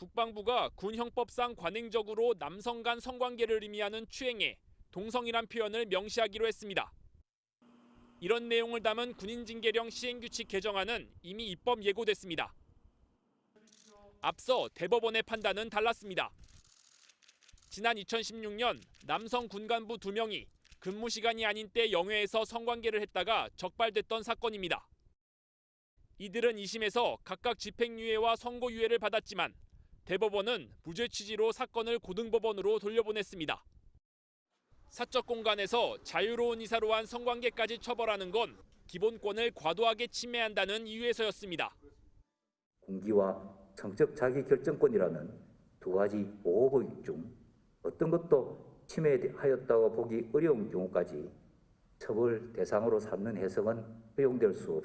국방부가 군 형법상 관행적으로 남성 간 성관계를 의미하는 추행에 동성이란 표현을 명시하기로 했습니다. 이런 내용을 담은 군인징계령 시행규칙 개정안은 이미 입법 예고됐습니다. 앞서 대법원의 판단은 달랐습니다. 지난 2016년 남성 군간부 2명이 근무 시간이 아닌 때 영회에서 성관계를 했다가 적발됐던 사건입니다. 이들은 2심에서 각각 집행유예와 선고유예를 받았지만 대법원은 무죄 취지로 사건을 고등법원으로 돌려보냈습니다. 사적 공간에서 자유로운 이사로 한 성관계까지 처벌하는 건 기본권을 과도하게 침해한다는 이유에서였습니다. 공기와 성적 자기 결정권이라는 두 가지 보호법 중 어떤 것도 침해하였다고 보기 어려운 경우까지 처벌 대상으로 삼는 해석은 허용될 수 없습니다.